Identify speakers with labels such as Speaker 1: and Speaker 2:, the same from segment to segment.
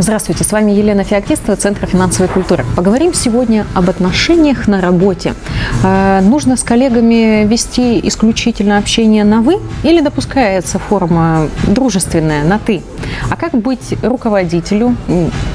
Speaker 1: Здравствуйте, с вами Елена Феоктистова, Центр финансовой культуры. Поговорим сегодня об отношениях на работе. Э, нужно с коллегами вести исключительно общение на «вы» или допускается форма дружественная на «ты»? А как быть руководителю?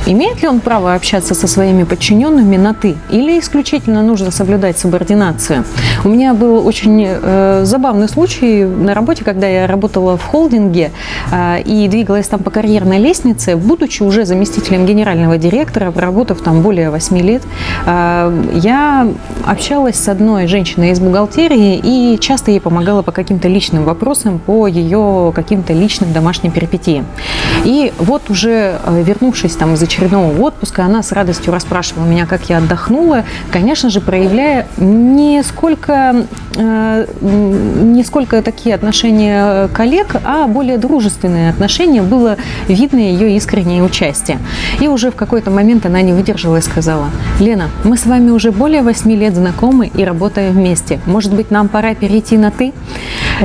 Speaker 1: Имеет ли он право общаться со своими подчиненными на «ты» или исключительно нужно соблюдать субординацию? У меня был очень э, забавный случай на работе, когда я работала в холдинге э, и двигалась там по карьерной лестнице, будучи уже заместителем генерального директора, проработав там более 8 лет, э, я общалась с одной женщиной из бухгалтерии и часто ей помогала по каким-то личным вопросам, по ее каким-то личным домашним перипетиям. И вот уже э, вернувшись там из очередного отпуска, она с радостью расспрашивала меня, как я отдохнула, конечно же, проявляя не сколько, э, не сколько такие отношения коллег, а более дружественные отношения. Было видно ее искреннее участие. И уже в какой-то момент она не выдержала и сказала, Лена, мы с вами уже более 8 лет знакомы и работаем вместе. Может быть, нам пора перейти на «ты»?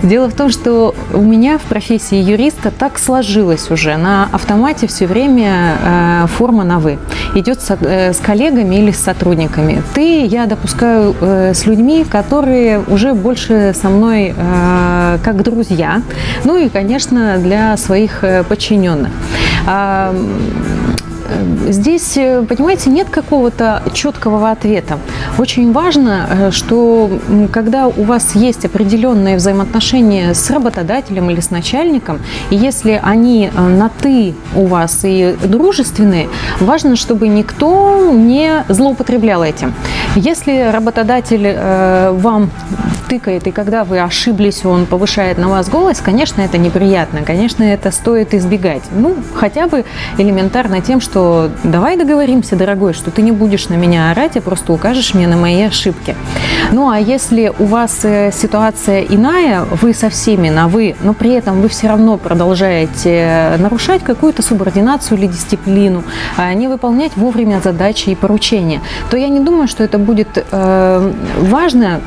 Speaker 1: Дело в том, что у меня в профессии юриста так сложилось уже. На автомате все время э, форма на «вы». Идет с, э, с коллегами или с сотрудниками. «Ты» я допускаю э, с людьми, которые уже больше со мной э, как друзья. Ну и, конечно, для своих подчиненных. Здесь, э, понимаете, нет какого-то четкого ответа. Очень важно, э, что когда у вас есть определенные взаимоотношения с работодателем или с начальником, и если они э, на «ты» у вас и дружественные, важно, чтобы никто не злоупотреблял этим. Если работодатель вам тыкает, и когда вы ошиблись, он повышает на вас голос, конечно, это неприятно, конечно, это стоит избегать. Ну, хотя бы элементарно тем, что давай договоримся, дорогой, что ты не будешь на меня орать, а просто укажешь мне на мои ошибки. Ну, а если у вас э, ситуация иная, вы со всеми на «вы», но при этом вы все равно продолжаете нарушать какую-то субординацию или дисциплину, а не выполнять вовремя задачи и поручения, то я не думаю, что это будет э, важно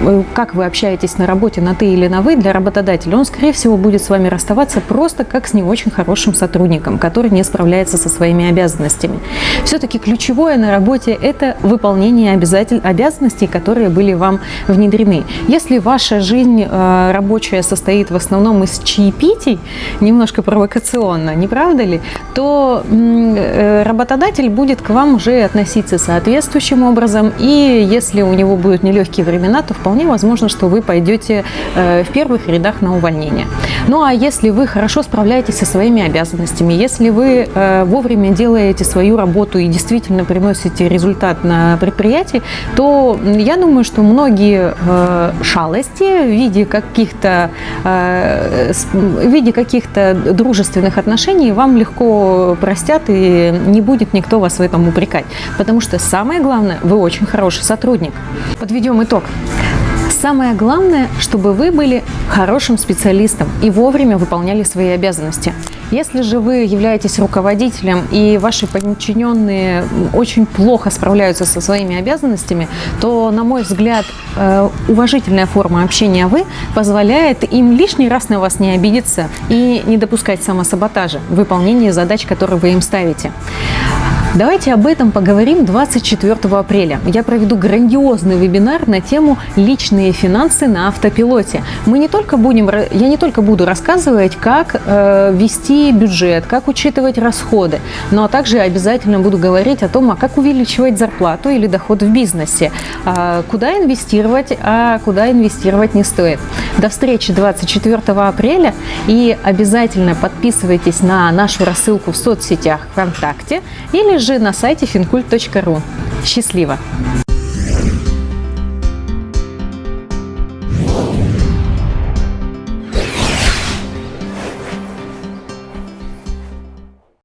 Speaker 1: Э, как вы общаетесь на работе на «ты» или на «вы» для работодателя, он, скорее всего, будет с вами расставаться просто как с не очень хорошим сотрудником, который не справляется со своими обязанностями. Все-таки ключевое на работе – это выполнение обязатель... обязанностей, которые были вам внедрены. Если ваша жизнь э, рабочая состоит в основном из чаепитий, немножко провокационно, не правда ли, то э, работодатель будет к вам уже относиться соответствующим образом, и если у него будут нелегкие времена, то вполне возможно, что вы пойдете э, в первых рядах на увольнение. Ну а если вы хорошо справляетесь со своими обязанностями, если вы э, вовремя делаете свою работу и действительно приносите результат на предприятии, то я думаю, что многие э, шалости в виде каких-то в виде каких-то дружественных отношений вам легко простят и не будет никто вас в этом упрекать. Потому что самое главное, вы очень хороший сотрудник. Подведем итог. Самое главное, чтобы вы были хорошим специалистом и вовремя выполняли свои обязанности. Если же вы являетесь руководителем и ваши подчиненные очень плохо справляются со своими обязанностями, то, на мой взгляд, э, уважительная форма общения «вы» позволяет им лишний раз на вас не обидеться и не допускать самосаботажа в выполнении задач, которые вы им ставите. Давайте об этом поговорим 24 апреля. Я проведу грандиозный вебинар на тему «Личные финансы на автопилоте». Мы не только будем, я не только буду рассказывать, как э, вести бюджет, как учитывать расходы, но также обязательно буду говорить о том, а как увеличивать зарплату или доход в бизнесе, э, куда инвестировать, а куда инвестировать не стоит. До встречи 24 апреля и обязательно подписывайтесь на нашу рассылку в соцсетях ВКонтакте или же на сайте fincult.ru. Счастливо!